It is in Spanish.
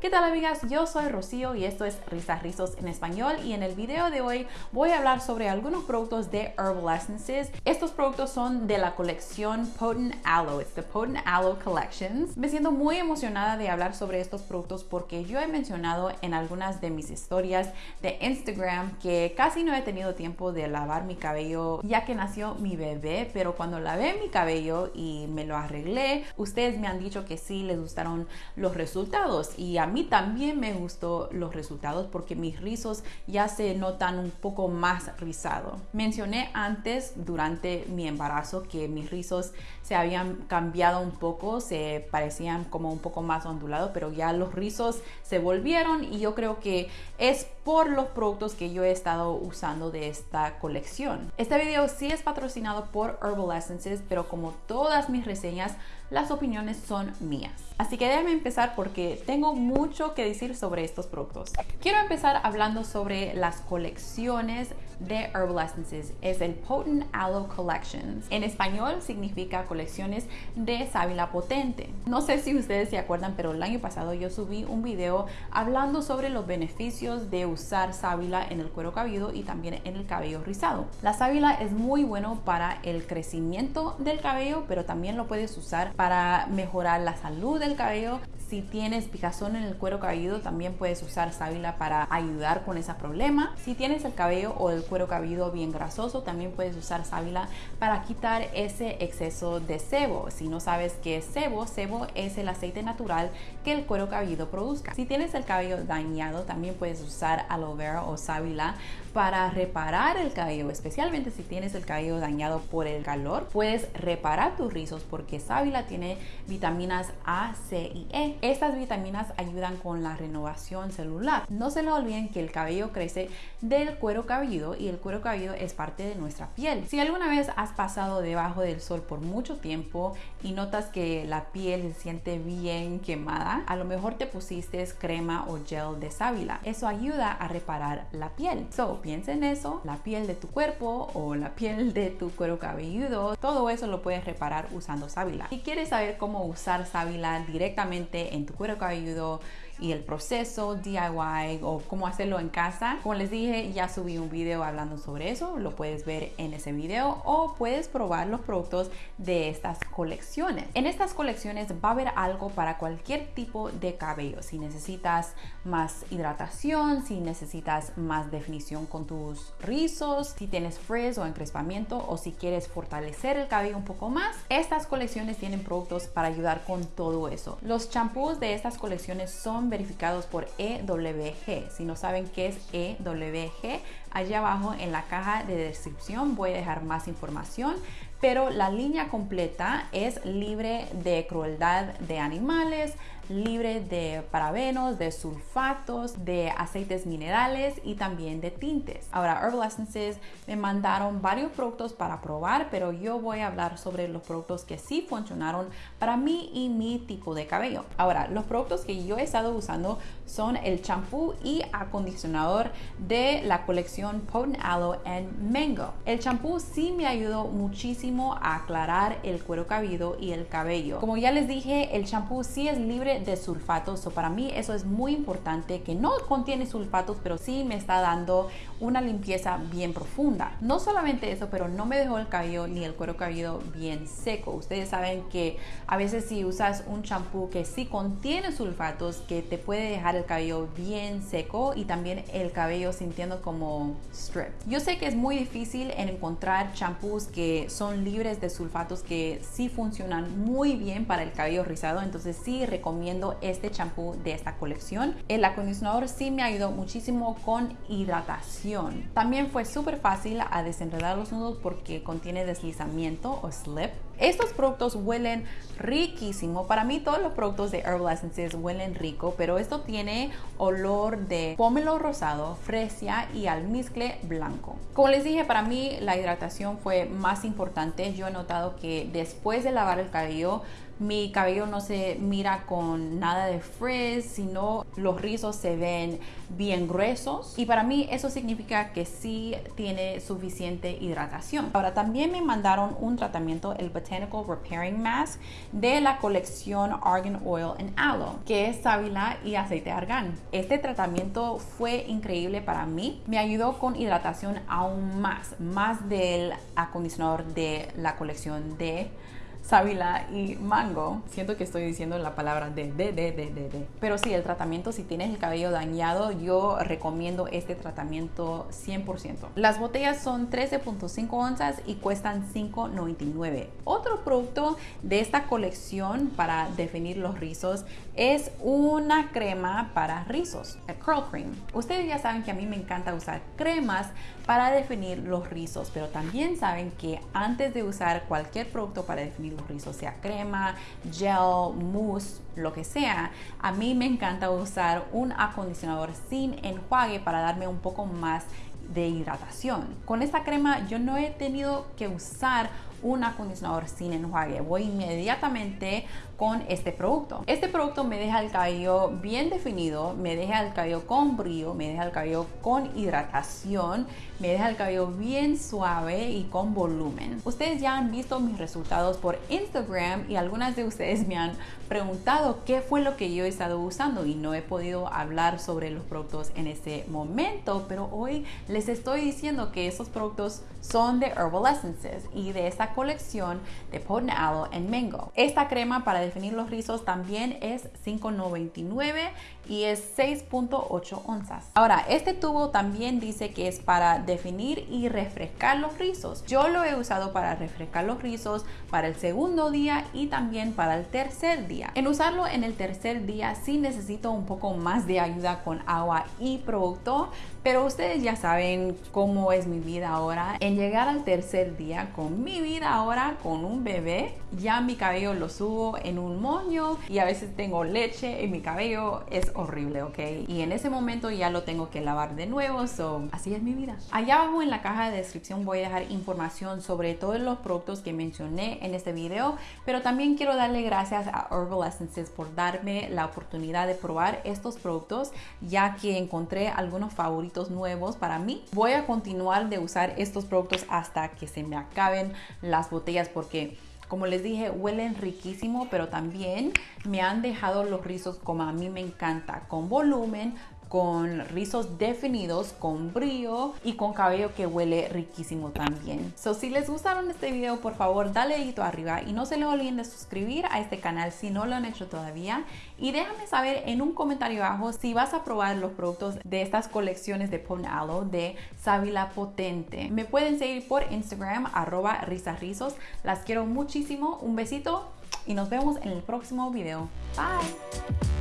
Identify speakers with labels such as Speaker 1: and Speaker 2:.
Speaker 1: ¿Qué tal amigas? Yo soy Rocío y esto es Risas Rizos en español y en el video de hoy voy a hablar sobre algunos productos de Herbal Essences. Estos productos son de la colección Potent Aloe, it's the Potent Aloe Collections. Me siento muy emocionada de hablar sobre estos productos porque yo he mencionado en algunas de mis historias de Instagram que casi no he tenido tiempo de lavar mi cabello ya que nació mi bebé, pero cuando lavé mi cabello y me lo arreglé, ustedes me han dicho que sí les gustaron los resultados y a mí también me gustó los resultados porque mis rizos ya se notan un poco más rizados. Mencioné antes durante mi embarazo que mis rizos se habían cambiado un poco, se parecían como un poco más ondulados, pero ya los rizos se volvieron y yo creo que es por los productos que yo he estado usando de esta colección. Este video sí es patrocinado por Herbal Essences, pero como todas mis reseñas, las opiniones son mías. Así que déjame empezar porque tengo mucho que decir sobre estos productos. Quiero empezar hablando sobre las colecciones de Herbal Essences. Es el Potent Aloe Collections. En español significa colecciones de sábila potente. No sé si ustedes se acuerdan, pero el año pasado yo subí un video hablando sobre los beneficios de usar sábila en el cuero cabelludo y también en el cabello rizado. La sábila es muy bueno para el crecimiento del cabello, pero también lo puedes usar para mejorar la salud del cabello. Si tienes picazón en el cuero cabelludo, también puedes usar sábila para ayudar con ese problema. Si tienes el cabello o el cuero cabelludo bien grasoso, también puedes usar sábila para quitar ese exceso de sebo. Si no sabes qué es sebo, sebo es el aceite natural que el cuero cabelludo produzca. Si tienes el cabello dañado, también puedes usar aloe vera o sábila para reparar el cabello, especialmente si tienes el cabello dañado por el calor, puedes reparar tus rizos porque sábila tiene vitaminas A, C y E. Estas vitaminas ayudan con la renovación celular. No se le olviden que el cabello crece del cuero cabelludo y el cuero cabelludo es parte de nuestra piel. Si alguna vez has pasado debajo del sol por mucho tiempo y notas que la piel se siente bien quemada, a lo mejor te pusiste crema o gel de sábila. Eso ayuda a reparar la piel. So, piensa en eso, la piel de tu cuerpo o la piel de tu cuero cabelludo, todo eso lo puedes reparar usando sábila. Si quieres saber cómo usar sábila directamente en tu cuero cabelludo, y el proceso DIY o cómo hacerlo en casa. Como les dije, ya subí un video hablando sobre eso, lo puedes ver en ese video o puedes probar los productos de estas colecciones. En estas colecciones va a haber algo para cualquier tipo de cabello. Si necesitas más hidratación, si necesitas más definición con tus rizos, si tienes frizz o encrespamiento o si quieres fortalecer el cabello un poco más, estas colecciones tienen productos para ayudar con todo eso. Los champús de estas colecciones son verificados por EWG. Si no saben qué es EWG, allá abajo en la caja de descripción voy a dejar más información pero la línea completa es libre de crueldad de animales, libre de parabenos, de sulfatos, de aceites minerales y también de tintes. Ahora, Herbal Essences me mandaron varios productos para probar, pero yo voy a hablar sobre los productos que sí funcionaron para mí y mi tipo de cabello. Ahora, los productos que yo he estado usando son el champú y acondicionador de la colección Potent Aloe and Mango. El champú sí me ayudó muchísimo a aclarar el cuero cabelludo y el cabello. Como ya les dije, el champú sí es libre de sulfatos. o para mí eso es muy importante que no contiene sulfatos, pero sí me está dando una limpieza bien profunda. No solamente eso, pero no me dejó el cabello ni el cuero cabelludo bien seco. Ustedes saben que a veces si usas un champú que sí contiene sulfatos, que te puede dejar el cabello bien seco y también el cabello sintiendo como strip. Yo sé que es muy difícil en encontrar champús que son libres de sulfatos que sí funcionan muy bien para el cabello rizado, entonces sí recomiendo este champú de esta colección. El acondicionador sí me ayudó muchísimo con hidratación. También fue súper fácil a desenredar los nudos porque contiene deslizamiento o slip. Estos productos huelen riquísimo. Para mí todos los productos de Herbal Essences huelen rico, pero esto tiene olor de pomelo rosado, fresia y almizcle blanco. Como les dije, para mí la hidratación fue más importante. Yo he notado que después de lavar el cabello mi cabello no se mira con nada de frizz, sino los rizos se ven bien gruesos y para mí eso significa que sí tiene suficiente hidratación. Ahora también me mandaron un tratamiento, el Botanical Repairing Mask de la colección Argan Oil and Aloe, que es sábila y aceite de argán. Este tratamiento fue increíble para mí. Me ayudó con hidratación aún más, más del acondicionador de la colección de sábila y mango. Siento que estoy diciendo la palabra de, de, de, de, de. Pero sí, el tratamiento, si tienes el cabello dañado, yo recomiendo este tratamiento 100%. Las botellas son 13.5 onzas y cuestan 5.99. Otro producto de esta colección para definir los rizos es una crema para rizos, el Curl Cream. Ustedes ya saben que a mí me encanta usar cremas para definir los rizos, pero también saben que antes de usar cualquier producto para definir los rizos, sea crema, gel, mousse, lo que sea, a mí me encanta usar un acondicionador sin enjuague para darme un poco más de hidratación. Con esta crema yo no he tenido que usar un acondicionador sin enjuague. Voy inmediatamente con este producto. Este producto me deja el cabello bien definido, me deja el cabello con brillo, me deja el cabello con hidratación, me deja el cabello bien suave y con volumen. Ustedes ya han visto mis resultados por Instagram y algunas de ustedes me han preguntado qué fue lo que yo he estado usando y no he podido hablar sobre los productos en este momento, pero hoy les estoy diciendo que esos productos son de Herbal Essences y de esta colección de Potent Aloe en Mango. Esta crema para definir los rizos también es 5.99 y es 6.8 onzas. Ahora, este tubo también dice que es para definir y refrescar los rizos. Yo lo he usado para refrescar los rizos para el segundo día y también para el tercer día. En usarlo en el tercer día sí necesito un poco más de ayuda con agua y producto, pero ustedes ya saben cómo es mi vida ahora. En llegar al tercer día con mi vida ahora con un bebé, ya mi cabello lo subo en un moño y a veces tengo leche en mi cabello. Es horrible, ¿ok? Y en ese momento ya lo tengo que lavar de nuevo, so así es mi vida. Allá abajo en la caja de descripción voy a dejar información sobre todos los productos que mencioné en este video, pero también quiero darle gracias a Herbal Essences por darme la oportunidad de probar estos productos, ya que encontré algunos favoritos nuevos para mí. Voy a continuar de usar estos productos hasta que se me acaben las botellas porque como les dije, huelen riquísimo, pero también me han dejado los rizos como a mí me encanta, con volumen, con rizos definidos, con brillo y con cabello que huele riquísimo también. So, si les gustaron este video, por favor, dale dedito arriba y no se le olviden de suscribir a este canal si no lo han hecho todavía. Y déjame saber en un comentario abajo si vas a probar los productos de estas colecciones de Pon Aloe de Sábila Potente. Me pueden seguir por Instagram, arroba risarrizos. Las quiero muchísimo. Un besito y nos vemos en el próximo video. Bye.